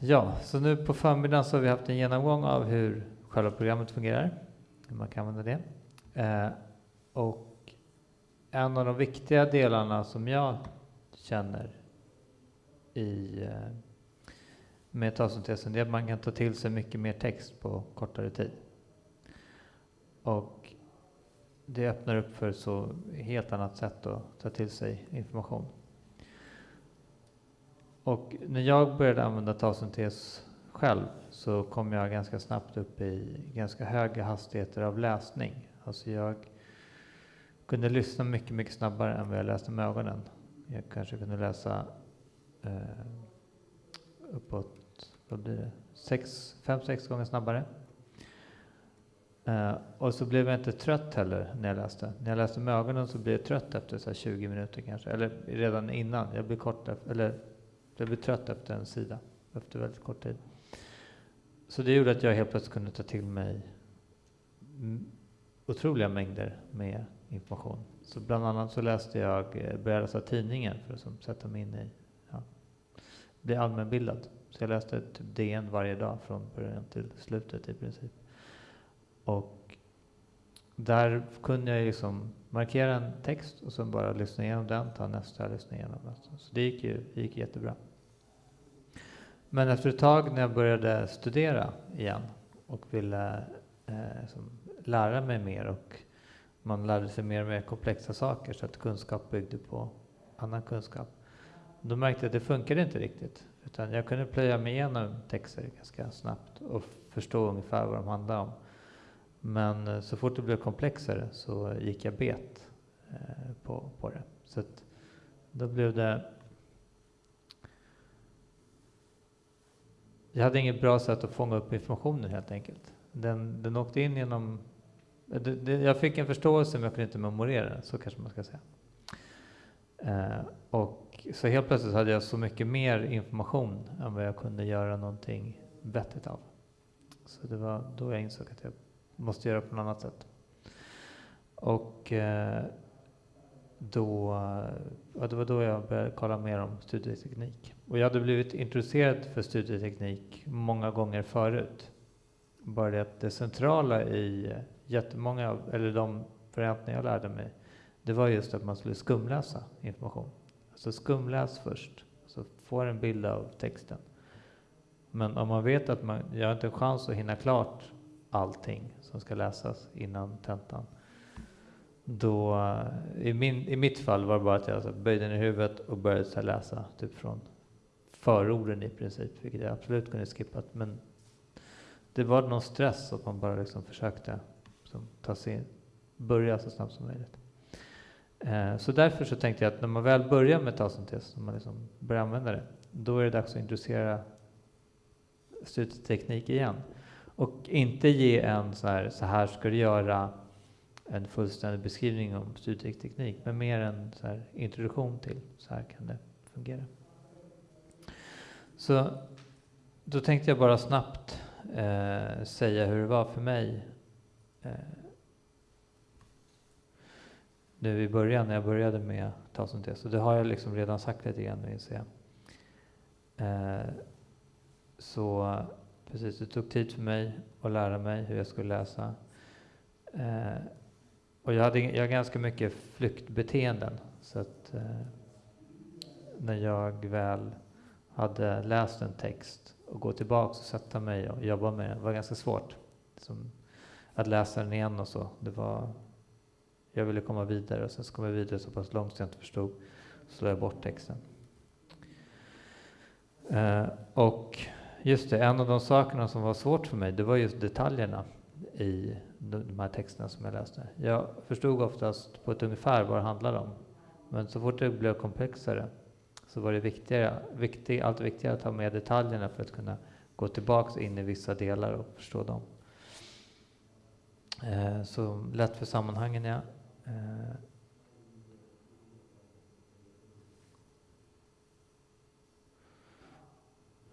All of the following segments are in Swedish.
Ja, så nu på förmiddagen så har vi haft en genomgång av hur själva programmet fungerar, hur man kan använda det. Eh, och en av de viktiga delarna som jag känner i eh, med talsyntesen är att man kan ta till sig mycket mer text på kortare tid. Och det öppnar upp för så helt annat sätt att ta till sig information. Och när jag började använda talsyntes själv så kom jag ganska snabbt upp i ganska höga hastigheter av läsning. Alltså jag kunde lyssna mycket, mycket snabbare än vad jag läste med ögonen. Jag kanske kunde läsa eh, uppåt, vad blir det, sex, fem, sex gånger snabbare. Eh, och så blev jag inte trött heller när jag läste. När jag läste med ögonen så blev jag trött efter så 20 minuter kanske, eller redan innan. Jag blev, kort, eller, blev trött efter en sida, efter väldigt kort tid. Så det gjorde att jag helt plötsligt kunde ta till mig otroliga mängder med information. Så bland annat så läste jag, eh, började läsa tidningen för att sätta mig in i, ja, bli allmänbildad. Så jag läste typ DN varje dag från början till slutet i princip. Och där kunde jag liksom markera en text och sen bara lyssna igenom den, ta nästa, lyssna igenom den. Så det gick ju det gick jättebra. Men efter ett tag när jag började studera igen och ville eh, som, lära mig mer och man lärde sig mer och mer komplexa saker så att kunskap byggde på annan kunskap. Då märkte jag att det funkade inte riktigt. Utan jag kunde plöja mig igenom texter ganska snabbt och förstå ungefär vad de handlade om. Men eh, så fort det blev komplexare så gick jag bet eh, på, på det. Så då blev det... Jag hade inget bra sätt att fånga upp informationen helt enkelt. Den, den åkte in genom... Det, det, jag fick en förståelse men jag kunde inte memorera den, så kanske man ska säga. Eh, och så helt plötsligt hade jag så mycket mer information än vad jag kunde göra någonting vettigt av. Så det var då jag insåg att jag måste göra på något annat sätt. Och eh, då, ja, det var då jag började kolla mer om studieteknik. Och jag hade blivit introducerad för studieteknik många gånger förut. Bara det att det centrala i jättemånga, eller de varianterna jag lärde mig, det var just att man skulle skumläsa information. Alltså skumläs först, så får en bild av texten. Men om man vet att man, jag har inte en chans att hinna klart allting som ska läsas innan tentan. Då, i, min, I mitt fall var det bara att jag alltså böjde ner huvudet och började läsa typ från förorden i princip, vilket jag absolut kunde skippat. Men det var någon stress att man bara liksom försökte liksom, ta sig, börja så snabbt som möjligt. Eh, så därför så tänkte jag att när man väl börjar med talsyntes, när man liksom börjar använda det, då är det dags att introducera studieteknik igen. Och inte ge en så här, så här ska du göra en fullständig beskrivning om studieteknik, men mer en så här introduktion till så här kan det fungera. Så då tänkte jag bara snabbt eh, säga hur det var för mig eh, nu i början när jag började med talsyntes. Och det har jag liksom redan sagt lite grann nu inser jag. Eh, så precis, det tog tid för mig att lära mig hur jag skulle läsa. Eh, och jag hade jag har ganska mycket flyktbeteenden. Så att eh, när jag väl hade läst en text och gå tillbaka och sätta mig och jobba med den var ganska svårt. Som att läsa den igen och så. Det var, jag ville komma vidare och sen så kom jag vidare så pass långt så jag inte förstod. Så slog jag bort texten. Eh, och Just det, en av de sakerna som var svårt för mig, det var just detaljerna i de här texterna som jag läste. Jag förstod oftast på ett ungefär vad det handlade om. Men så fort det blev komplexare så var det viktigare, viktig, allt viktigare att ha med detaljerna för att kunna gå tillbaka in i vissa delar och förstå dem. Eh, så lätt för sammanhangen, ja. Eh,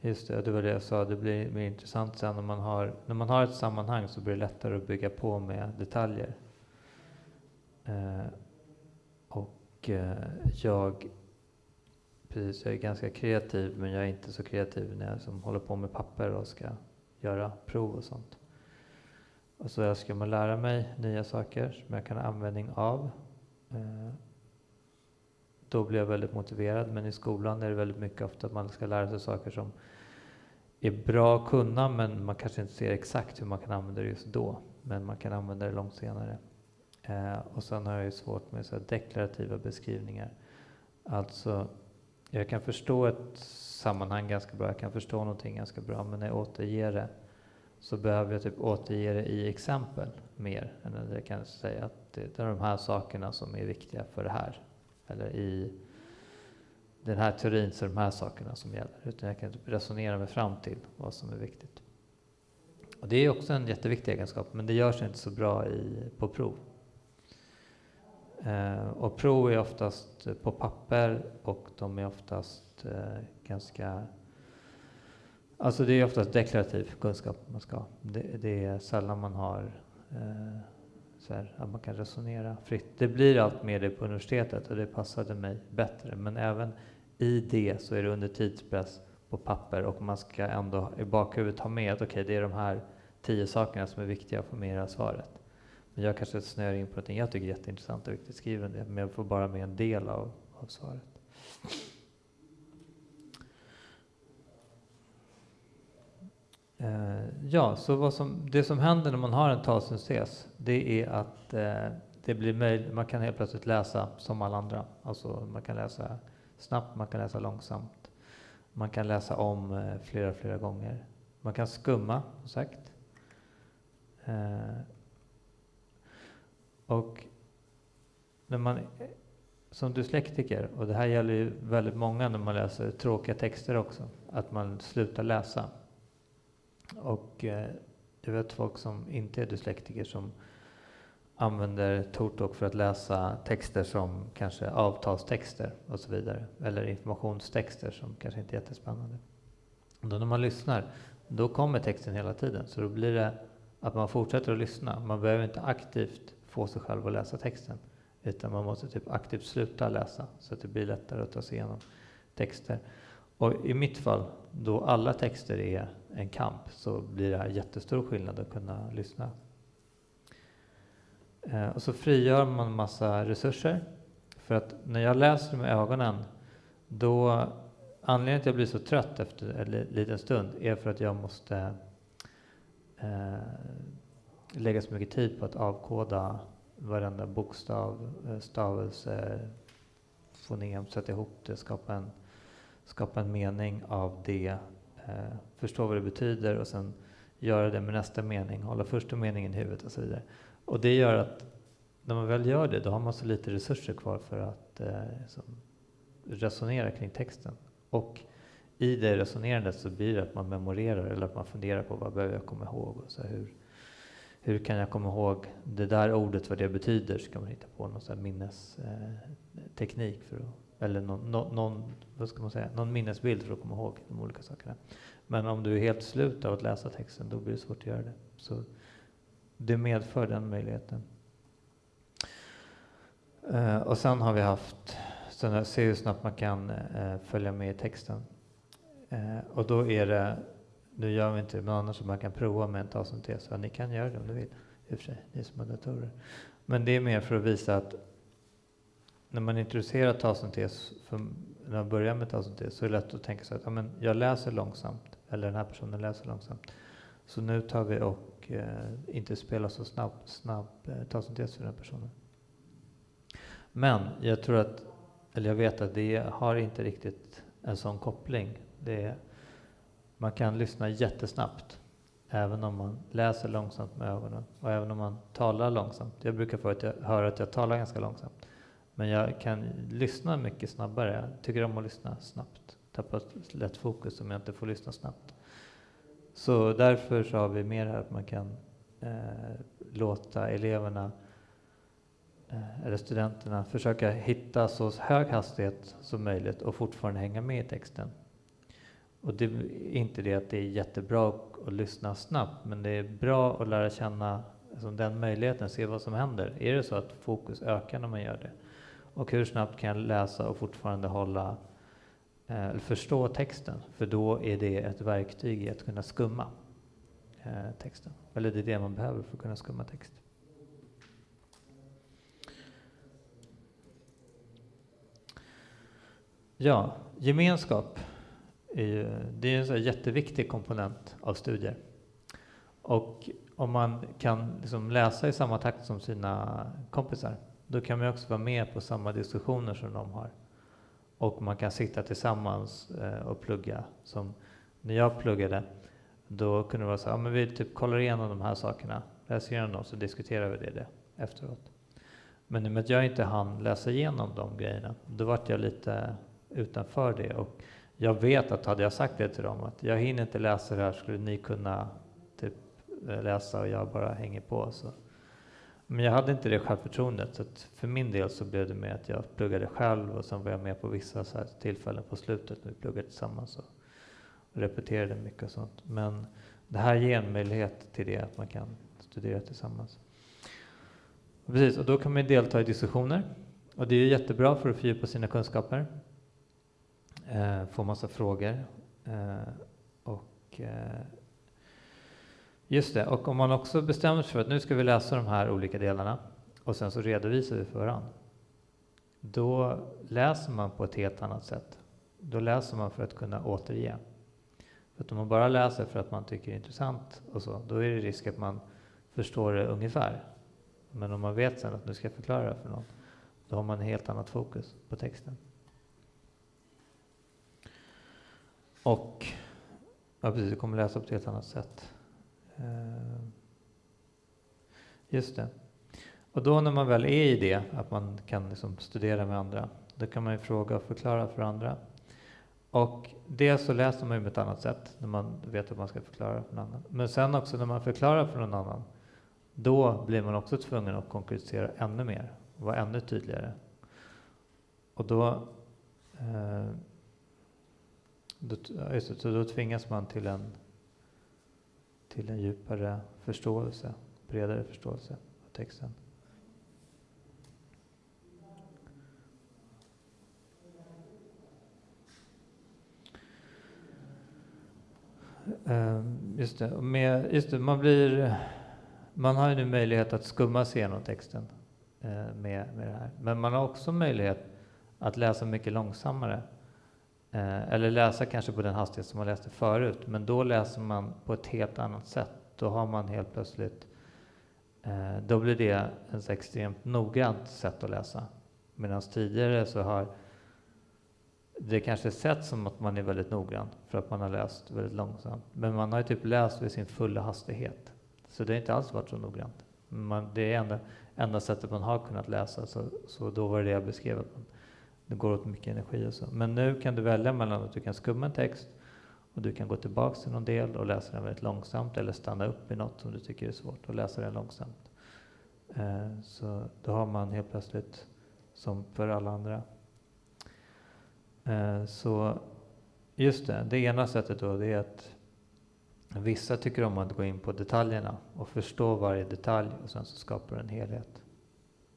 Just det, det var det jag sa, det blir mer intressant sen när man har, när man har ett sammanhang så blir det lättare att bygga på med detaljer. Eh, och eh, jag, precis, jag är ganska kreativ men jag är inte så kreativ när jag som håller på med papper och ska göra prov och sånt. Och så älskar man lära mig nya saker som jag kan ha användning av. Eh, då blir jag väldigt motiverad, men i skolan är det väldigt mycket ofta att man ska lära sig saker som är bra att kunna, men man kanske inte ser exakt hur man kan använda det just då. Men man kan använda det långt senare. Eh, och sen har jag ju svårt med så deklarativa beskrivningar. Alltså, jag kan förstå ett sammanhang ganska bra, jag kan förstå någonting ganska bra, men när jag återger det så behöver jag typ återge det i exempel mer än att jag kan säga att det är de här sakerna som är viktiga för det här. Eller i den här teorin så är de här sakerna som gäller. Utan jag kan typ resonera mig fram till vad som är viktigt. Och det är också en jätteviktig egenskap, men det görs inte så bra i, på prov. Eh, och prov är oftast på papper och de är oftast eh, ganska... Alltså det är oftast deklarativ kunskap man ska ha. Det, det är sällan man har eh, så här, att man kan resonera fritt. Det blir allt mer det på universitetet och det passade mig bättre. Men även i det så är det under tidspress på papper och man ska ändå i bakhuvudet ha med att okej, okay, det är de här tio sakerna som är viktiga att få med i det här svaret. Men jag kanske snöar in på någonting jag tycker är jätteintressant och viktigt, skriver det, men jag får bara med en del av, av svaret. Uh, ja, så vad som, det som händer när man har en talsyntes, det är att uh, det blir möjligt, man kan helt plötsligt läsa som alla andra. Alltså man kan läsa snabbt, man kan läsa långsamt. Man kan läsa om uh, flera, flera gånger. Man kan skumma, som sagt. Och när man som dyslektiker, och det här gäller ju väldigt många när man läser tråkiga texter också, att man slutar läsa. Och eh, jag vet folk som inte är dyslektiker som använder Tortalk för att läsa texter som kanske avtalstexter och så vidare. Eller informationstexter som kanske inte är jättespännande. Och då när man lyssnar, då kommer texten hela tiden. Så då blir det att man fortsätter att lyssna. Man behöver inte aktivt få sig själv att läsa texten. Utan man måste typ aktivt sluta läsa så att det blir lättare att ta sig igenom texter. Och i mitt fall, då alla texter är en kamp, så blir det här jättestor skillnad att kunna lyssna. Eh, och så frigör man massa resurser. För att när jag läser med ögonen, då anledningen till att jag blir så trött efter en liten stund är för att jag måste eh, lägga så mycket tid på att avkoda varenda bokstav, eh, stavelse, fonem, sätta ihop det, skapa en, skapa en mening av det, eh, förstå vad det betyder och sen göra det med nästa mening, hålla första meningen i huvudet och så vidare. Och det gör att när man väl gör det, då har man så lite resurser kvar för att eh, som, resonera kring texten. Och i det resonerandet så blir det att man memorerar eller att man funderar på vad behöver jag komma ihåg och så hur, hur kan jag komma ihåg det där ordet, vad det betyder? så kan man hitta på någon sån minnesteknik eh, för att, eller någon, någon, vad ska man säga, någon minnesbild för att komma ihåg de olika sakerna. Men om du är helt slut av att läsa texten, då blir det svårt att göra det. Så det medför den möjligheten. Uh, och sen har vi haft, så se hur snabbt man kan uh, följa med i texten. Uh, och då är det nu gör vi inte det, men annars man kan prova med en talsyntes. Ja, ni kan göra det om ni vill, i och för sig, ni som har datorer. Men det är mer för att visa att när man introducerar talsyntes, när man börjar med talsyntes, så är det lätt att tänka sig att ja, men jag läser långsamt, eller den här personen läser långsamt. Så nu tar vi och eh, inte spelar så snabb, snabb eh, talsyntes för den här personen. Men jag tror att, eller jag vet att det har inte riktigt en sån koppling. Det är, man kan lyssna jättesnabbt, även om man läser långsamt med ögonen och även om man talar långsamt. Jag brukar få att jag, höra att jag talar ganska långsamt, men jag kan lyssna mycket snabbare. Jag tycker om att lyssna snabbt, tappar lätt fokus om jag inte får lyssna snabbt. Så därför så har vi mer här att man kan eh, låta eleverna eh, eller studenterna försöka hitta så hög hastighet som möjligt och fortfarande hänga med i texten. Och det är inte det att det är jättebra att lyssna snabbt, men det är bra att lära känna alltså den möjligheten, se vad som händer. Är det så att fokus ökar när man gör det? Och hur snabbt kan jag läsa och fortfarande hålla eh, förstå texten, för då är det ett verktyg i att kunna skumma eh, texten. Eller det är det man behöver för att kunna skumma text. Ja, gemenskap är ju, det är en jätteviktig komponent av studier. Och om man kan liksom läsa i samma takt som sina kompisar, då kan man också vara med på samma diskussioner som de har. Och man kan sitta tillsammans eh, och plugga. Som när jag pluggade, då kunde det vara så att ja, vi typ kollar igenom de här sakerna, läser igenom dem, så diskuterar vi det, det efteråt. Men i och med att jag inte hann läsa igenom de grejerna, då vart jag lite utanför det. Och jag vet att hade jag sagt det till dem, att jag hinner inte läsa det här, skulle ni kunna typ läsa och jag bara hänger på. Så. Men jag hade inte det självförtroendet, så för min del så blev det med att jag pluggade själv och sen var jag med på vissa så tillfällen på slutet när vi pluggade tillsammans och repeterade mycket och sånt. Men det här ger en möjlighet till det, att man kan studera tillsammans. Precis, och då kan man delta i diskussioner. Och det är jättebra för att fördjupa sina kunskaper eh, får massa frågor. Eh, och eh, Just det, och om man också bestämmer sig för att nu ska vi läsa de här olika delarna och sen så redovisar vi för varandra. Då läser man på ett helt annat sätt. Då läser man för att kunna återge. För att om man bara läser för att man tycker det är intressant och så, då är det risk att man förstår det ungefär. Men om man vet sen att nu ska jag förklara det för någon, då har man ett helt annat fokus på texten. Och ja, precis, du kommer läsa på ett helt annat sätt. Eh, just det. Och då när man väl är i det, att man kan liksom studera med andra, då kan man ju fråga och förklara för andra. Och det så läser man ju på ett annat sätt, när man vet att man ska förklara för någon annan. Men sen också när man förklarar för någon annan, då blir man också tvungen att konkretisera ännu mer, vara ännu tydligare. Och då eh, då, just det, så då tvingas man till en, till en djupare förståelse, bredare förståelse av texten. Ehm, just det, med, just det, man, blir, man har ju nu möjlighet att skumma sig igenom texten eh, med, med det här. Men man har också möjlighet att läsa mycket långsammare Eh, eller läsa kanske på den hastighet som man läste förut, men då läser man på ett helt annat sätt. Då har man helt plötsligt, eh, då blir det ett extremt noggrant sätt att läsa. Medan tidigare så har det kanske sett som att man är väldigt noggrann för att man har läst väldigt långsamt. Men man har ju typ läst vid sin fulla hastighet. Så det har inte alls varit så noggrant. Man, det är enda, enda sättet man har kunnat läsa, så, så då var det det jag beskrev. Att man, det går åt mycket energi och så. Men nu kan du välja mellan att du kan skumma en text och du kan gå tillbaka till någon del och läsa den väldigt långsamt eller stanna upp i något som du tycker är svårt och läsa den långsamt. Eh, så då har man helt plötsligt, som för alla andra. Eh, så just det, det ena sättet då det är att vissa tycker om att gå in på detaljerna och förstå varje detalj och sen så skapar du en helhet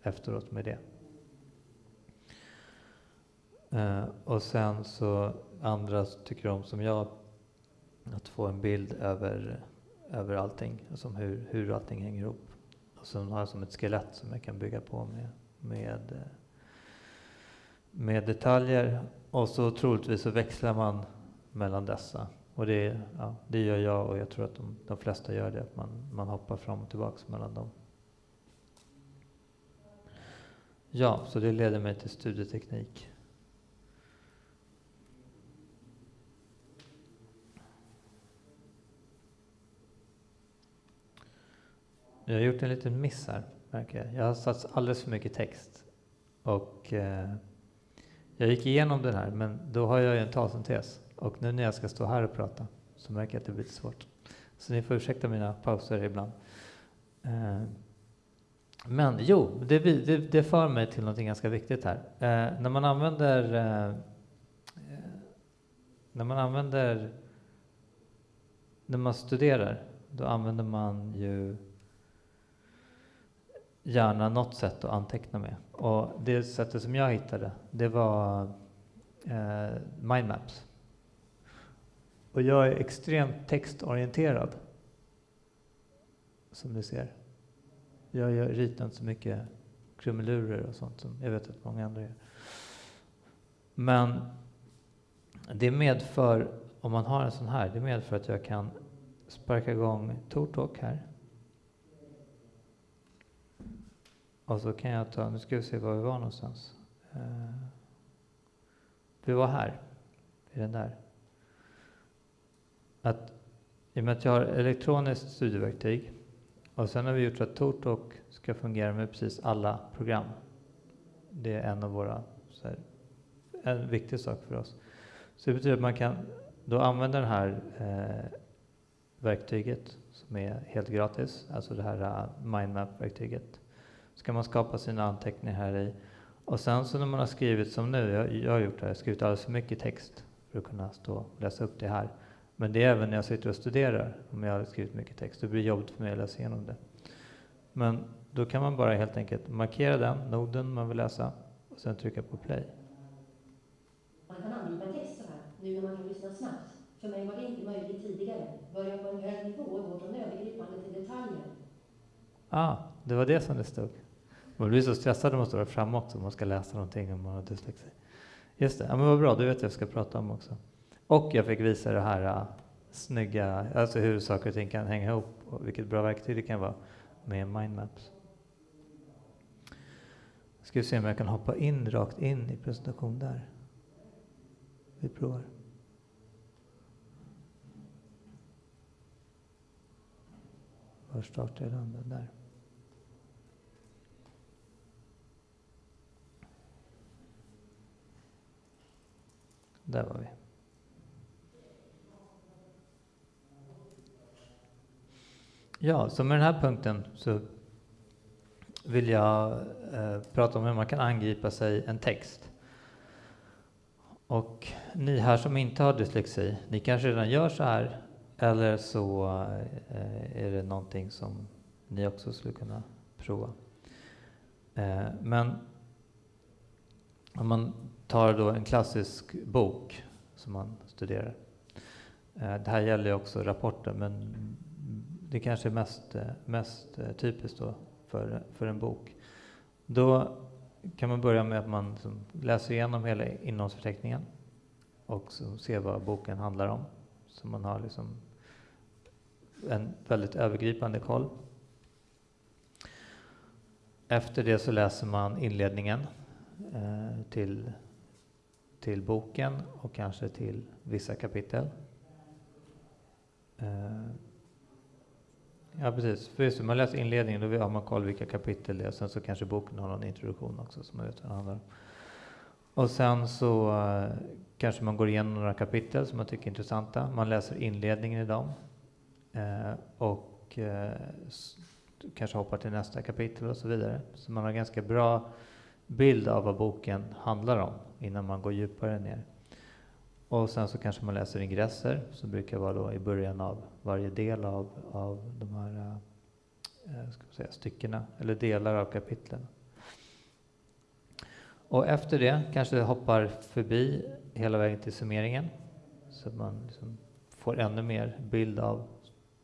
efteråt med det. Eh, och sen så andra tycker om, som jag, att få en bild över, över allting, alltså hur, hur allting hänger ihop. Och sen har jag som ett skelett som jag kan bygga på med, med, med detaljer. Och så troligtvis så växlar man mellan dessa. Och det, ja, det gör jag och jag tror att de, de flesta gör det, att man, man hoppar fram och tillbaka mellan dem. Ja, så det leder mig till studieteknik. Jag har gjort en liten miss här, märker jag. Jag har satt alldeles för mycket text. Och eh, jag gick igenom den här, men då har jag ju en talsyntes. Och nu när jag ska stå här och prata så märker jag att det blir lite svårt. Så ni får ursäkta mina pauser ibland. Eh, men jo, det, det, det för mig till något ganska viktigt här. Eh, när man använder eh, eh, när man använder när man studerar, då använder man ju gärna något sätt att anteckna med. Och det sättet som jag hittade, det var eh, mindmaps. Och jag är extremt textorienterad. Som ni ser. Jag, ritar inte så mycket krumelurer och sånt som jag vet att många andra gör. Men det medför, om man har en sån här, det medför att jag kan sparka igång TorTalk här. Och så kan jag ta, nu ska vi se var vi var någonstans. Eh, vi var här, i den där. Att, I och med att jag har elektroniskt studieverktyg och sen har vi gjort så att TorTalk ska fungera med precis alla program. Det är en av våra, här, en viktig sak för oss. Så det betyder att man kan då använda det här eh, verktyget som är helt gratis, alltså det här uh, mindmap-verktyget. Så kan man skapa sina anteckningar här i. Och sen så när man har skrivit som nu, jag, jag har gjort det, jag har skrivit alldeles för mycket text för att kunna stå och läsa upp det här. Men det är även när jag sitter och studerar, om jag har skrivit mycket text, det blir jobbigt för mig att läsa igenom det. Men då kan man bara helt enkelt markera den noden man vill läsa och sen trycka på play. Man kan angripa text så här, nu när man kan lyssna snabbt. För mig var det inte möjligt tidigare. Börja på en hög nivå och gå från övergripande till detaljer. Ah, det var det som det stod. Man blir så stressad när man står där framme också, om man ska läsa någonting om man har dyslexi. Just det, ja, men vad bra, du vet vad jag ska prata om också. Och jag fick visa det här uh, snygga, alltså hur saker och ting kan hänga ihop och vilket bra verktyg det kan vara med mindmaps. Ska vi se om jag kan hoppa in rakt in i presentation där. Vi provar. Var startar jag den där. Där var vi. Ja, så med den här punkten så vill jag eh, prata om hur man kan angripa sig en text. Och ni här som inte har dyslexi, ni kanske redan gör så här eller så eh, är det någonting som ni också skulle kunna prova. Eh, men om man tar då en klassisk bok som man studerar. Eh, det här gäller också rapporter, men det kanske är mest, eh, mest eh, typiskt då för, för en bok. Då kan man börja med att man liksom läser igenom hela innehållsförteckningen och ser vad boken handlar om. Så man har liksom en väldigt övergripande koll. Efter det så läser man inledningen eh, till, till boken och kanske till vissa kapitel. Eh, ja, precis. För just man läser inledningen, då har man koll vilka kapitel det är. Sen så kanske boken har någon introduktion också som man vet vad det handlar om. Och sen så eh, kanske man går igenom några kapitel som man tycker är intressanta. Man läser inledningen i dem. Eh, och kanske hoppar till nästa kapitel och så vidare. Så man har ganska bra bild av vad boken handlar om innan man går djupare ner. Och sen så kanske man läser ingresser som brukar vara då i början av varje del av, av de här eh, eh ska säga, styckena, eller delar av kapitlen. Och efter det kanske hoppar förbi hela vägen till summeringen så att man liksom får ännu mer bild av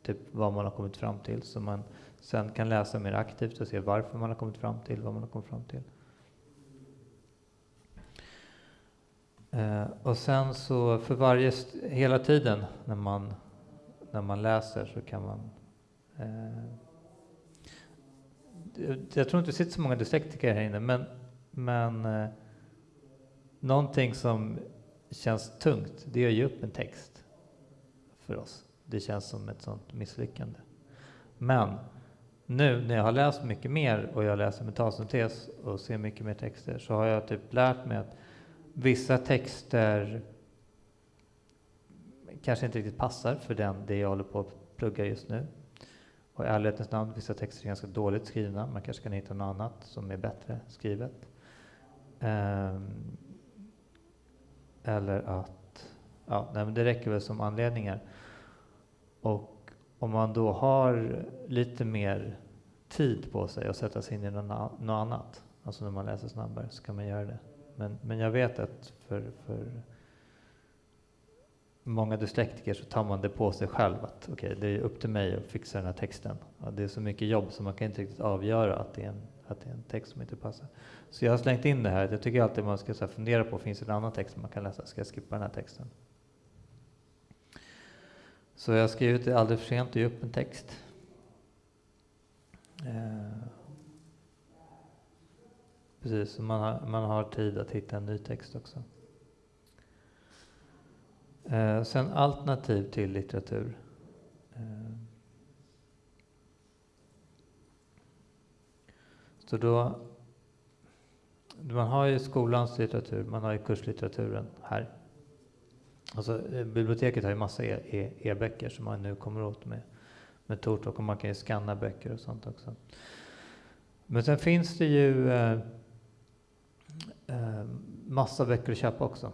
typ vad man har kommit fram till, så man sen kan läsa mer aktivt och se varför man har kommit fram till vad man har kommit fram till. Eh, och sen så för varje, hela tiden när man, när man läser så kan man eh, jag tror inte det sitter så många dyslektiker här inne, men, men eh, någonting som känns tungt, det är att ge upp en text för oss. Det känns som ett sånt misslyckande. Men nu när jag har läst mycket mer och jag läser med talsyntes och ser mycket mer texter så har jag typ lärt mig att vissa texter kanske inte riktigt passar för den, det jag håller på att plugga just nu. Och i ärlighetens namn, vissa texter är ganska dåligt skrivna. Man kanske kan hitta något annat som är bättre skrivet. Um, eller att, ja, nej, men det räcker väl som anledningar. Och om man då har lite mer tid på sig att sätta sig in i något annat, alltså när man läser snabbare, så kan man göra det. Men, men jag vet att för, för många dyslektiker så tar man det på sig själv att okej, okay, det är upp till mig att fixa den här texten. Ja, det är så mycket jobb så man kan inte riktigt avgöra att det är en, att det är en text som inte passar. Så jag har slängt in det här. Jag tycker alltid man ska så fundera på, finns det en annan text man kan läsa? Ska jag skippa den här texten? Så jag har skrivit det aldrig för sent att ge upp en text. Eh, precis, man har, man har tid att hitta en ny text också. Eh, sen alternativ till litteratur. Eh, så då, man har ju skolans litteratur, man har ju kurslitteraturen här. Alltså, eh, biblioteket har ju massa e, e, e-böcker e som man nu kommer åt med, med Tortok och man kan ju scanna böcker och sånt också. Men sen finns det ju eh, Ehm, massa böcker att köpa också.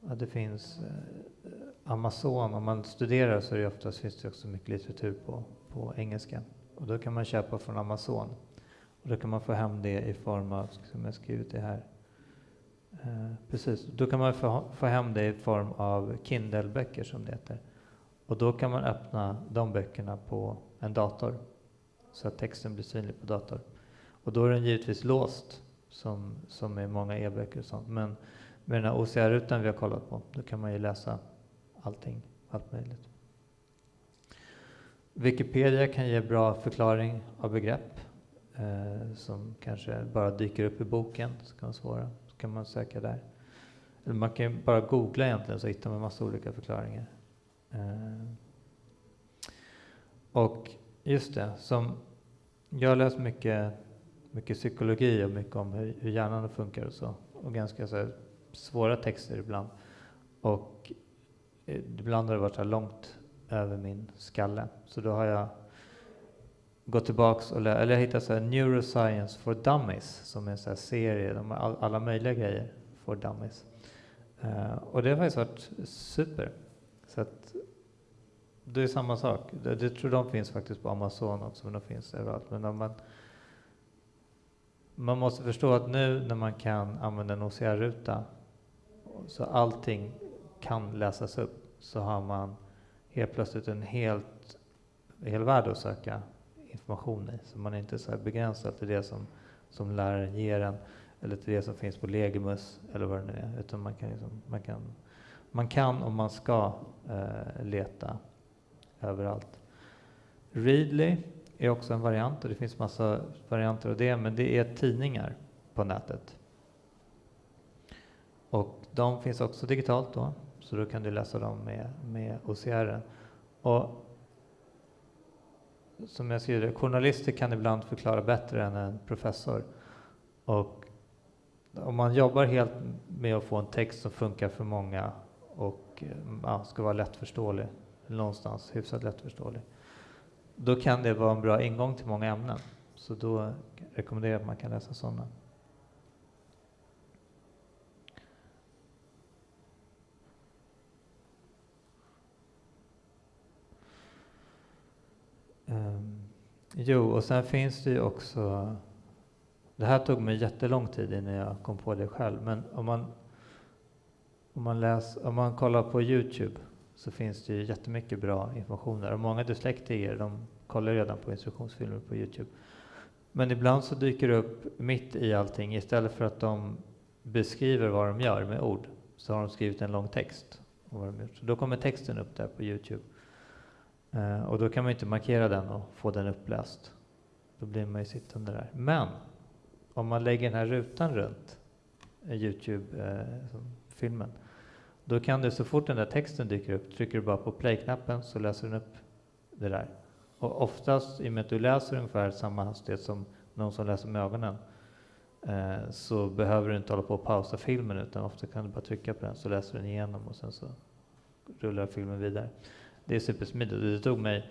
Ja, det finns eh, Amazon, om man studerar så är det oftast, finns det också mycket litteratur på, på engelska. Och då kan man köpa från Amazon. Och då kan man få hem det i form av, som jag skrivit det här, Eh, precis, då kan man få, få hem det i form av Kindle-böcker som det heter. Och då kan man öppna de böckerna på en dator så att texten blir synlig på dator. Och då är den givetvis låst som, som är många e-böcker och sånt. Men med den här OCR-rutan vi har kollat på, då kan man ju läsa allting, allt möjligt. Wikipedia kan ge bra förklaring av begrepp eh, som kanske bara dyker upp i boken, så kan vara svåra kan man söka där. Eller man kan bara googla egentligen så hittar man massa olika förklaringar. Eh. Och just det, som jag har läst mycket, mycket psykologi och mycket om hur, hur hjärnan funkar och så. Och ganska så svåra texter ibland. Och eh, ibland har det varit så långt över min skalle. Så då har jag gått tillbaks och eller jag hittade så här Neuroscience for Dummies som är en så serie, de har all, alla möjliga grejer for Dummies. Uh, och det har faktiskt varit super. Så att det är samma sak. Det, det tror de finns faktiskt på Amazon också, men de finns överallt. Men man, man måste förstå att nu när man kan använda en OCR-ruta så allting kan läsas upp så har man helt plötsligt en helt, hel värld att söka information i. Så man är inte så begränsad till det som, som läraren ger en eller till det som finns på Legimus eller vad det nu är. Utan man kan, liksom, man kan, man kan och man ska eh, leta överallt. Readly är också en variant och det finns massa varianter av det, men det är tidningar på nätet. Och de finns också digitalt då, så då kan du läsa dem med, med OCR. Och som jag skriver, journalister kan ibland förklara bättre än en professor. Och om man jobbar helt med att få en text som funkar för många och eh, ja, ska vara lättförståelig, någonstans hyfsat lättförståelig, då kan det vara en bra ingång till många ämnen. Så då rekommenderar jag att man kan läsa sådana. Um, jo, och sen finns det ju också... Det här tog mig jättelång tid innan jag kom på det själv, men om man, om man, läs, om man kollar på Youtube så finns det ju jättemycket bra information där. Och många dyslektiker de kollar redan på instruktionsfilmer på Youtube. Men ibland så dyker det upp mitt i allting, istället för att de beskriver vad de gör med ord, så har de skrivit en lång text. Om vad de gör. Så då kommer texten upp där på Youtube. Eh, och då kan man inte markera den och få den uppläst. Då blir man ju sittande där. Men om man lägger den här rutan runt Youtube-filmen, eh, eh då kan du så fort den där texten dyker upp, trycker du bara på play-knappen så läser den upp det där. Och oftast, i och med att du läser ungefär samma hastighet som någon som läser med ögonen, eh, så behöver du inte hålla på och pausa filmen utan ofta kan du bara trycka på den så läser den igenom och sen så rullar filmen vidare. Det är supersmidigt. Det tog mig,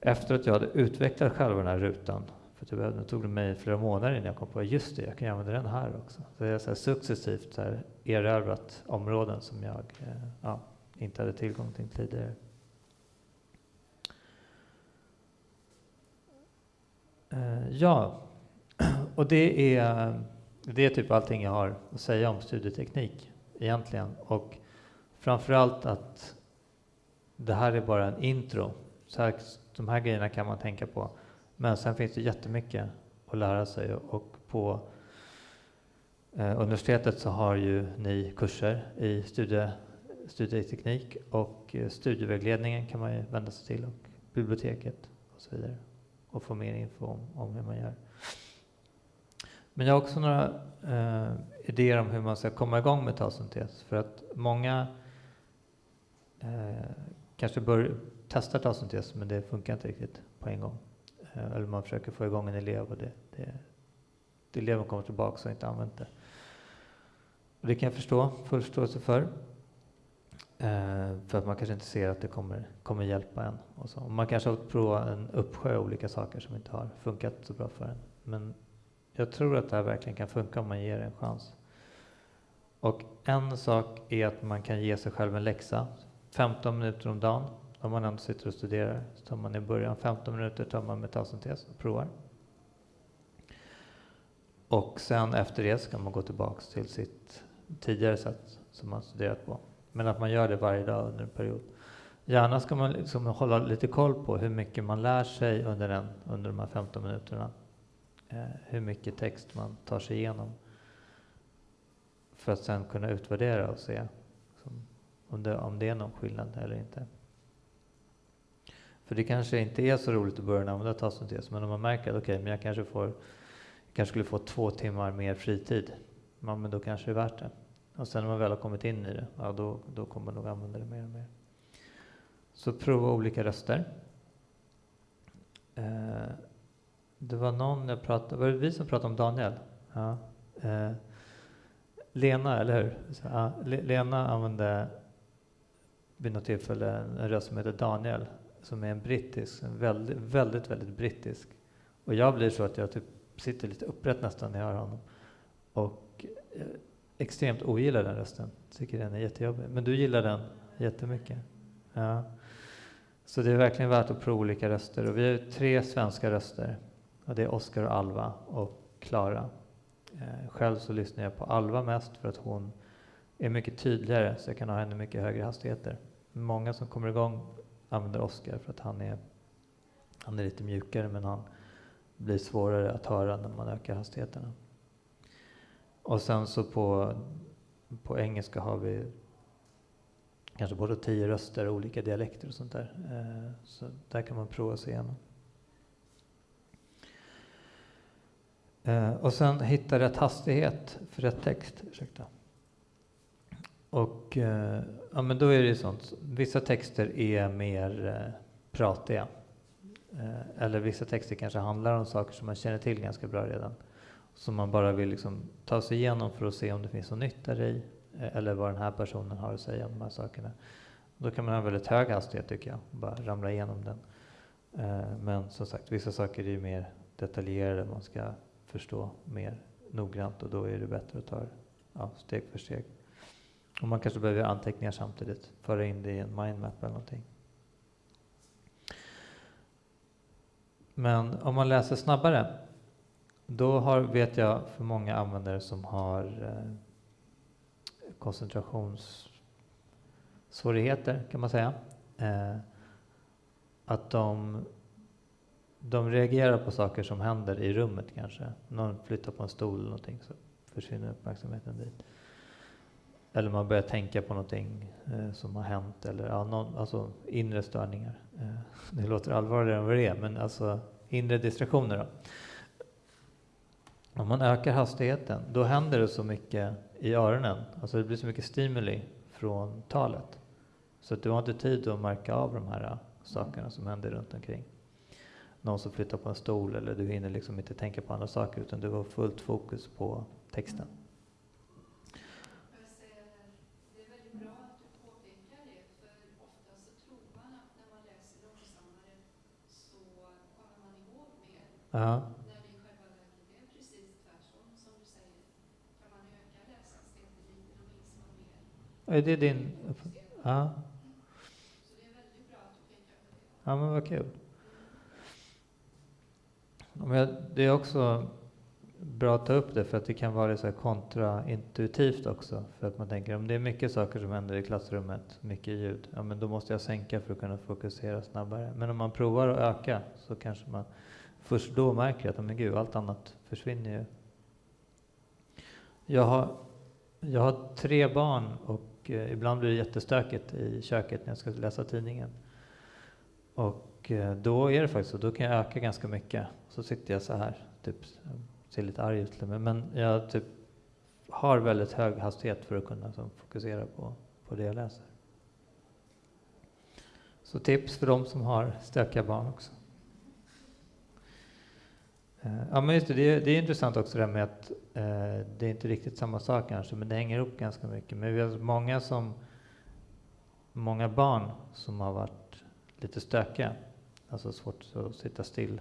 efter att jag hade utvecklat själva den här rutan, för typ, det, det tog mig flera månader innan jag kom på just det, jag kan använda den här också. Så jag har successivt så här erövrat områden som jag eh, ja, inte hade tillgång till tidigare. Eh, ja, och det är det är typ allting jag har att säga om studieteknik egentligen. Och framförallt att det här är bara en intro. Så här, de här grejerna kan man tänka på. Men sen finns det jättemycket att lära sig och på eh, universitetet så har ju ni kurser i studie, studieteknik och eh, studievägledningen kan man ju vända sig till och biblioteket och så vidare och få mer info om, om hur man gör. Men jag har också några eh, idéer om hur man ska komma igång med talsyntes. För att många eh, kanske bör testa talsyntes men det funkar inte riktigt på en gång. Eh, eller man försöker få igång en elev och det, det, det eleven kommer tillbaka och inte använt det. Och det kan jag förstå, full förståelse för. Eh, för att man kanske inte ser att det kommer, kommer hjälpa en. Och så. Man kanske har provat en uppsjö olika saker som inte har funkat så bra för en. Men jag tror att det här verkligen kan funka om man ger det en chans. Och en sak är att man kan ge sig själv en läxa. 15 minuter om dagen, om man ändå sitter och studerar. Så tar man i början 15 minuter tar man metasyntes och provar. Och sen efter det ska man gå tillbaks till sitt tidigare sätt som man studerat på. Men att man gör det varje dag under en period. Gärna ska man liksom hålla lite koll på hur mycket man lär sig under, den, under de här 15 minuterna. Eh, hur mycket text man tar sig igenom. För att sen kunna utvärdera och se liksom, om, det, om det är någon skillnad eller inte. För det kanske inte är så roligt i början att använda talsyntes, men om man märker att okay, men jag kanske, får, kanske skulle få två timmar mer fritid, ja, men då kanske det är värt det. Och sen när man väl har kommit in i det, ja, då, då kommer man nog använda det mer och mer. Så prova olika röster. Eh, det var någon jag pratade, var det vi som pratade om Daniel? Ja. Eh, Lena, eller hur? Så, ja, Lena använde vid något tillfälle en röst som heter Daniel, som är en brittisk, en väldigt, väldigt, väldigt brittisk. Och jag blir så att jag typ sitter lite upprätt nästan när jag hör honom. Och eh, extremt ogillar den rösten. Tycker den är jättejobbig. Men du gillar den jättemycket. Ja. Så det är verkligen värt att prova olika röster. Och vi har tre svenska röster. Och det är Oskar och Alva och Klara. Eh, själv så lyssnar jag på Alva mest för att hon är mycket tydligare så jag kan ha henne mycket högre hastigheter. Många som kommer igång använder Oskar för att han är, han är lite mjukare men han blir svårare att höra när man ökar hastigheterna. Och sen så på, på engelska har vi kanske både tio röster och olika dialekter och sånt där. Eh, så där kan man prova sig igenom. Eh, och sen hitta rätt hastighet för rätt text. Ursäkta. Och eh, ja, men då är det ju sånt. Vissa texter är mer eh, pratiga. Eh, eller vissa texter kanske handlar om saker som man känner till ganska bra redan som man bara vill liksom ta sig igenom för att se om det finns något nytt där i eller vad den här personen har att säga om de här sakerna. Då kan man ha väldigt hög hastighet tycker jag, bara ramla igenom den. Men som sagt, vissa saker är ju mer detaljerade, man ska förstå mer noggrant och då är det bättre att ta ja, steg för steg. Och man kanske behöver anteckningar samtidigt, föra in det i en mindmap eller någonting. Men om man läser snabbare då har, vet jag för många användare som har eh, koncentrationssvårigheter kan man säga. Eh, att de, de reagerar på saker som händer i rummet kanske. Någon flyttar på en stol eller någonting så försvinner uppmärksamheten dit. Eller man börjar tänka på någonting eh, som har hänt eller ja, någon, alltså inre störningar. Eh, det låter allvarligare än vad det är men alltså inre distraktioner då. Om man ökar hastigheten, då händer det så mycket i öronen. Alltså det blir så mycket stimuli från talet. Så att du har inte tid att märka av de här eh, sakerna som händer runt omkring. Någon som flyttar på en stol eller du hinner liksom inte tänka på andra saker utan du har fullt fokus på texten. Ja. Är det din... Ja. Ja, men vad kul. det är också bra att ta upp det för att det kan vara så kontraintuitivt också. För att man tänker om det är mycket saker som händer i klassrummet, mycket ljud, ja men då måste jag sänka för att kunna fokusera snabbare. Men om man provar att öka så kanske man först då märker jag att men gud, allt annat försvinner ju. Jag har, jag har tre barn och eh, ibland blir det jättestökigt i köket när jag ska läsa tidningen. Och eh, då är det faktiskt så, då kan jag öka ganska mycket. Så sitter jag så här, typ ser lite arg ut men jag typ har väldigt hög hastighet för att kunna så, fokusera på, på det jag läser. Så tips för de som har stökiga barn också. Eh, ja, men just det, det, är, det är intressant också det här med att eh, det är inte riktigt samma sak kanske, men det hänger ihop ganska mycket. Men vi har alltså många, som, många barn som har varit lite stökiga, alltså svårt att sitta still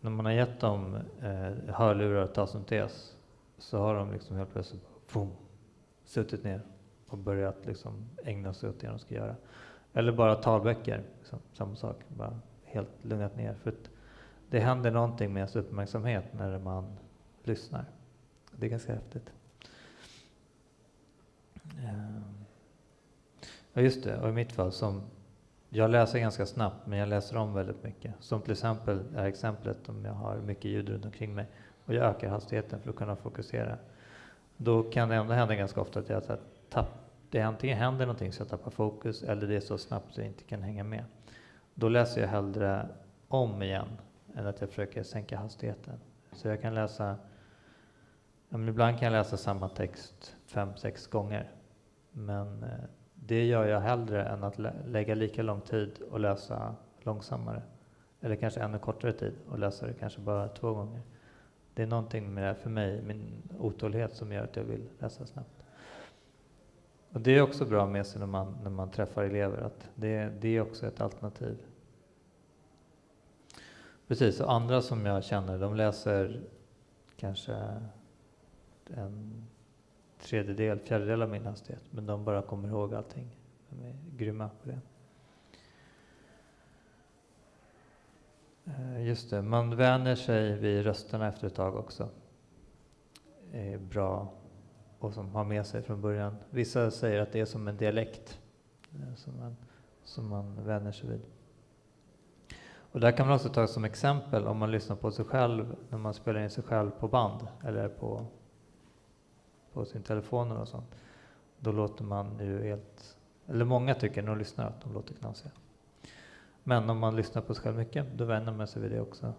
när man har gett dem eh, hörlurar och talsyntes, så har de liksom helt plötsligt boom, suttit ner och börjat liksom ägna sig åt det de ska göra. Eller bara talböcker, liksom, samma sak, bara helt lugnat ner. För det händer någonting med ens uppmärksamhet när man lyssnar. Det är ganska häftigt. Ehm, ja, just det, och i mitt fall som jag läser ganska snabbt, men jag läser om väldigt mycket. Som till exempel är exemplet om jag har mycket ljud runt omkring mig och jag ökar hastigheten för att kunna fokusera. Då kan det ändå hända ganska ofta att jag så tapp, det antingen händer någonting så jag tappar fokus eller det är så snabbt så jag inte kan hänga med. Då läser jag hellre om igen än att jag försöker sänka hastigheten. Så jag kan läsa, ibland kan jag läsa samma text fem, sex gånger. Men eh, det gör jag hellre än att lä lägga lika lång tid och läsa långsammare. Eller kanske ännu kortare tid och läsa det kanske bara två gånger. Det är någonting med det för mig, min otålighet som gör att jag vill läsa snabbt. Och det är också bra med sig när man, när man träffar elever, att det, det är också ett alternativ. Precis, och andra som jag känner, de läser kanske en tredjedel, fjärdedel av min hastighet. Men de bara kommer ihåg allting. De är grymma på det. Eh, just det, man vänjer sig vid rösterna efter ett tag också. Det är bra och som har med sig från början. Vissa säger att det är som en dialekt eh, som man, som man vänjer sig vid. Och där kan man också ta som exempel om man lyssnar på sig själv när man spelar in sig själv på band eller på på sin telefon och sånt, då låter man ju helt, eller många tycker när de lyssnar att de låter knasiga. Men om man lyssnar på sig själv mycket, då vänjer man sig vid det också.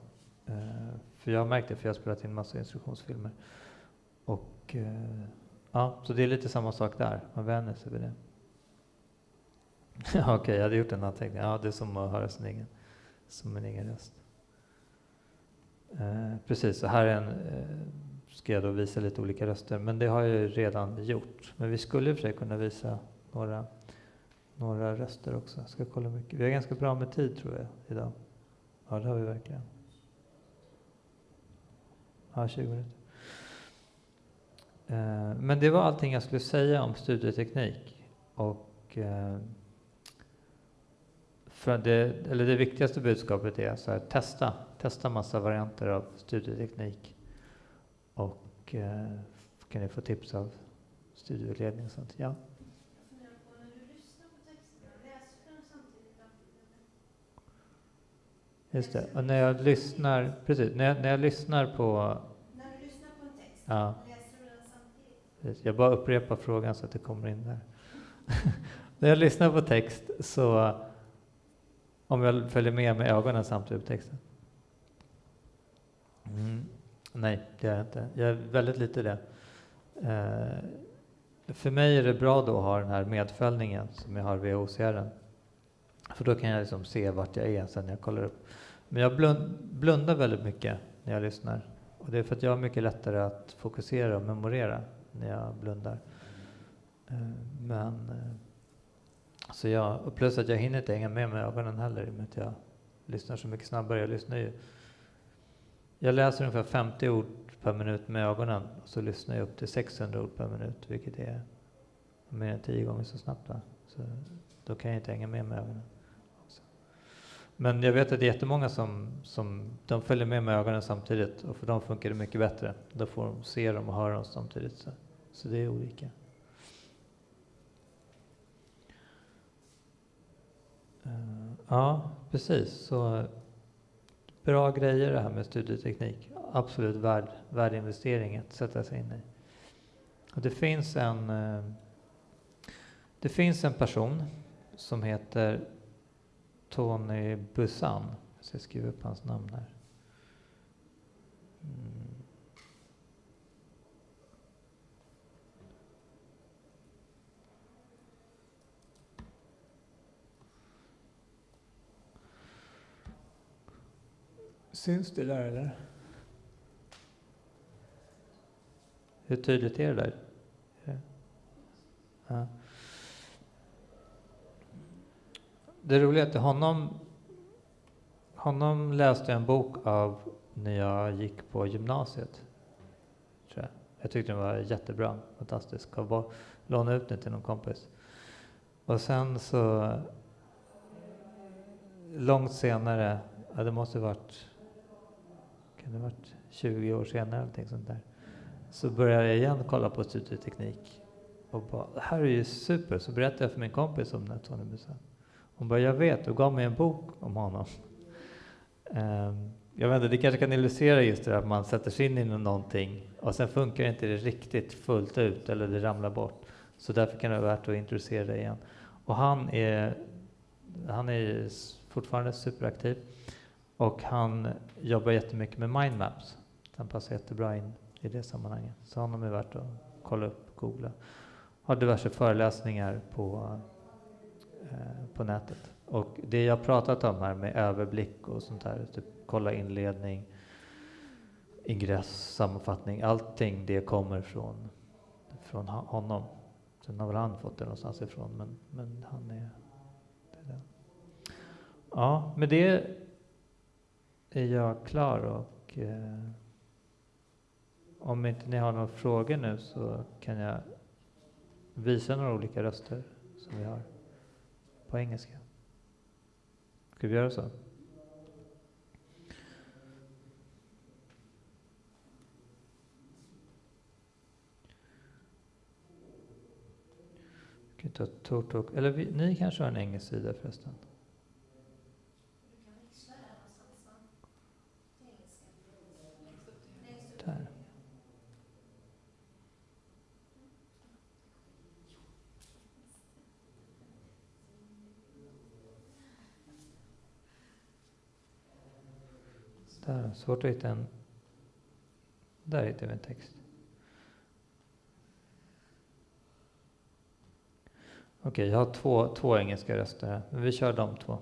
Eh, för jag har märkt det, för jag har spelat in massa instruktionsfilmer. Och eh, ja, så det är lite samma sak där, man vänjer sig vid det. Okej, okay, jag hade gjort en anteckning. Ja, det är som att höra sin egen, som en egen röst. Eh, precis, så här är en eh, ska jag då visa lite olika röster, men det har jag ju redan gjort. Men vi skulle i och för sig kunna visa några, några röster också. Jag ska kolla mycket. Vi har ganska bra med tid tror jag idag. Ja, det har vi verkligen. Ja, 20 minuter. Eh, men det var allting jag skulle säga om studieteknik. Och eh, för det, eller det viktigaste budskapet är så här, testa, testa massa varianter av studieteknik. Och eh, kan ni få tips av studieledning och sånt. Ja. Just det. Och när jag lyssnar, precis, när jag, när jag lyssnar på... När du lyssnar på en text, ja. läser du den samtidigt? Jag bara upprepar frågan så att det kommer in där. när jag lyssnar på text så, om jag följer med med ögonen samtidigt på texten. Mm. Nej, det är jag inte. Jag är väldigt lite det. Eh, för mig är det bra då att ha den här medföljningen som jag har via OCR. För då kan jag liksom se vart jag är sen när jag kollar upp. Men jag blund, blundar väldigt mycket när jag lyssnar. Och det är för att jag har mycket lättare att fokusera och memorera när jag blundar. Eh, men eh, så jag, och plus att jag hinner inte hänga med med ögonen heller i och med att jag lyssnar så mycket snabbare. Jag lyssnar ju jag läser ungefär 50 ord per minut med ögonen och så lyssnar jag upp till 600 ord per minut, vilket är mer än tio gånger så snabbt. Va? Så då kan jag inte hänga med med ögonen. Också. Men jag vet att det är jättemånga som, som de följer med med ögonen samtidigt och för dem funkar det mycket bättre. Då får de se dem och höra dem samtidigt. Så, så det är olika. Eh, ja, precis. Så bra grejer det här med studieteknik. Absolut värd, värd investering att sätta sig in i. Och det finns en eh, det finns en person som heter Tony Bussan. Jag ska skriva upp hans namn här. Mm. Syns det där eller? Hur tydligt är det där? Ja. Det roliga är att honom, honom läste jag en bok av när jag gick på gymnasiet. Tror jag. jag tyckte den var jättebra, fantastisk. Jag lånade ut den till någon kompis. Och sen så långt senare, ja, det måste varit, kan det varit 20 år senare någonting sånt där, så började jag igen kolla på studieteknik och bara, det här är ju super, så berättade jag för min kompis om det, Tony Busan. Hon bara, jag vet, och gav mig en bok om honom. Um, jag vet inte, det kanske kan illustrera just det att man sätter sig in i någonting och sen funkar inte det riktigt fullt ut eller det ramlar bort. Så därför kan det vara värt att introducera det igen. Och han är, han är fortfarande superaktiv och han jobbar jättemycket med mindmaps. Han passar jättebra in i det sammanhanget. Så honom är värt att kolla upp, googla. Har diverse föreläsningar på Eh, på nätet. Och det jag pratat om här med överblick och sånt här, typ kolla inledning, ingress, sammanfattning, allting det kommer från, från honom. Sen har väl han fått det någonstans ifrån, men, men han är, det är Ja, med det är jag klar och eh, om inte ni har några frågor nu så kan jag visa några olika röster som vi har på engelska. Ska vi göra så? Vi kan ta Tortok, eller vi, ni kanske har en engelsk sida förresten? Där. Där, svårt att hitta en... Där hittar vi en text. Okej, okay, jag har två, två engelska röster här, men vi kör de två.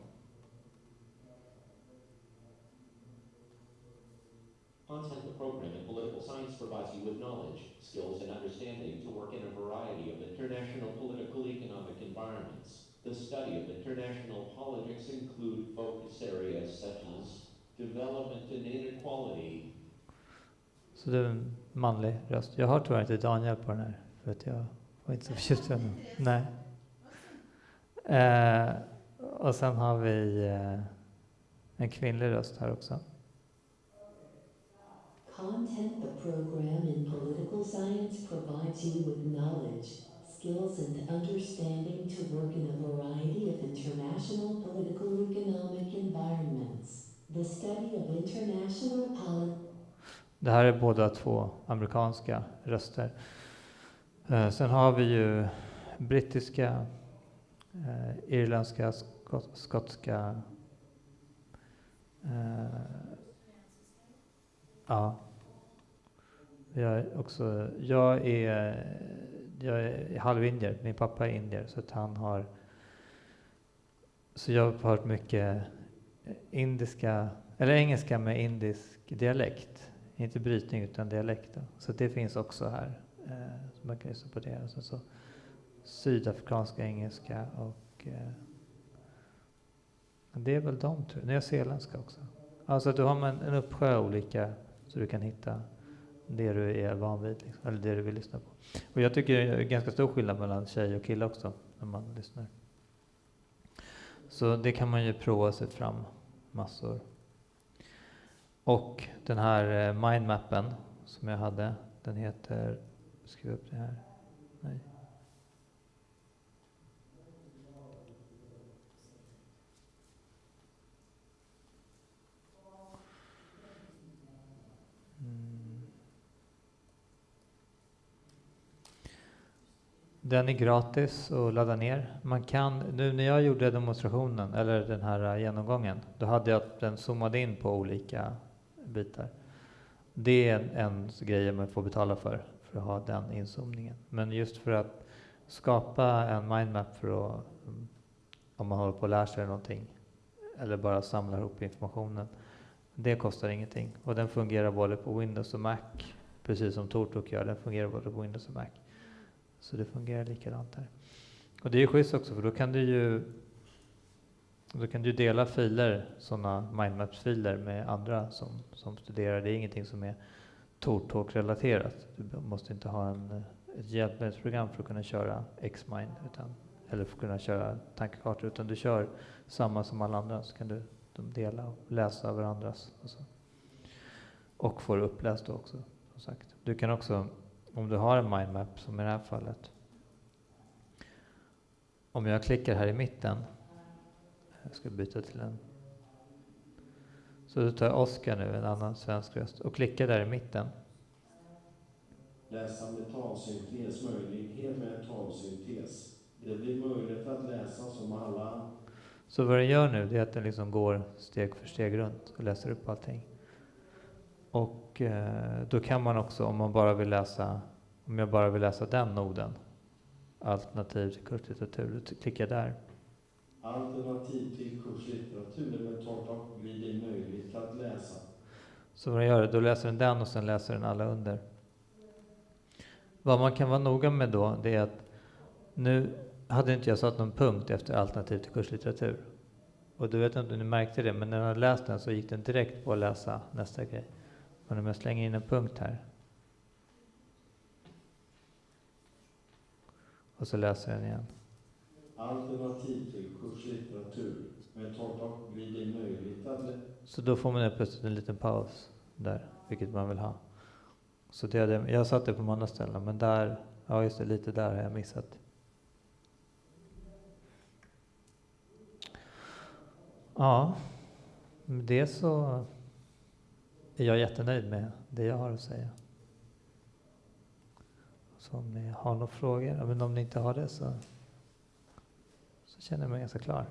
Content the program in political science provides you with knowledge, skills and understanding to work in a variety of international political economic environments. The study of international politics include focus area development and inequality. Så det är en manlig röst. Jag har tyvärr inte Daniel på den här, för att jag var inte så förtjust i honom. Nej. Eh, och sen har vi eh, en kvinnlig röst här också. Content the program in political science provides you with knowledge, skills and understanding to work in a variety of international political economic environments. The study of international Det här är båda två amerikanska röster. Eh, sen har vi ju brittiska, eh, irländska, skot skotska. Eh, ja. Jag är också, jag är, jag är halvindier, min pappa är indier så att han har, så jag har hört mycket indiska, eller engelska med indisk dialekt. Inte brytning utan dialekt. Då. Så det finns också här. Eh, så man kan lyssna på det. Alltså så sydafrikanska engelska och eh, det är väl de tror jag. Nyzeeländska också. Alltså du har en, en uppsjö olika så du kan hitta det du är van vid, liksom, eller det du vill lyssna på. Och jag tycker det är ganska stor skillnad mellan tjej och kille också när man lyssnar. Så det kan man ju prova sig fram massor. Och den här eh, mindmappen som jag hade, den heter, skriv upp det här, nej. Den är gratis att ladda ner. Man kan, nu när jag gjorde demonstrationen, eller den här genomgången, då hade jag den zoomade in på olika bitar. Det är en, en grej man får betala för, för att ha den inzoomningen. Men just för att skapa en mindmap för att, om man håller på att lära sig någonting, eller bara samla ihop informationen, det kostar ingenting. Och den fungerar både på Windows och Mac, precis som Tortok gör. Den fungerar både på Windows och Mac. Så det fungerar likadant där. Och det är ju schysst också, för då kan du ju då kan du dela filer, sådana mindmaps-filer med andra som, som studerar. Det är ingenting som är Tortalk-relaterat. Du måste inte ha en, ett hjälpmedelsprogram för att kunna köra Xmind, utan, eller för att kunna köra tankekartor, utan du kör samma som alla andra, så kan du de dela och läsa varandras. Och, så. och får uppläst då också, som sagt. Du kan också, om du har en mindmap, som i det här fallet, om jag klickar här i mitten jag ska byta till en. Så då tar Oskar nu, en annan svensk röst, och klickar där i mitten. Läsa med talsyntes, möjlighet med talsyntes. Det blir möjligt att läsa som alla. Så vad den gör nu, det är att den liksom går steg för steg runt och läser upp allting. Och eh, då kan man också, om man bara vill läsa, om jag bara vill läsa den noden, alternativ till kurslitteratur, jag där. Alternativ till kurslitteratur med torrtak blir det möjligt att läsa. Så vad gör, då läser den den och sen läser den alla under. Vad man kan vara noga med då, det är att nu hade inte jag satt någon punkt efter alternativ till kurslitteratur. Och du vet inte om du märkte det, men när jag hade läst den så gick den direkt på att läsa nästa grej. Men om jag slänger in en punkt här. Och så läser jag den igen. Alternativ till kurslitteratur med torrtak blir det möjligt att. Så då får man plötsligt en liten paus där, vilket man vill ha. Så det hade, jag satt det på andra ställen, men där, ja just det, lite där har jag missat. Ja, med det så är jag jättenöjd med det jag har att säga. Så om ni har några frågor, men om ni inte har det så, så känner jag mig ganska klar.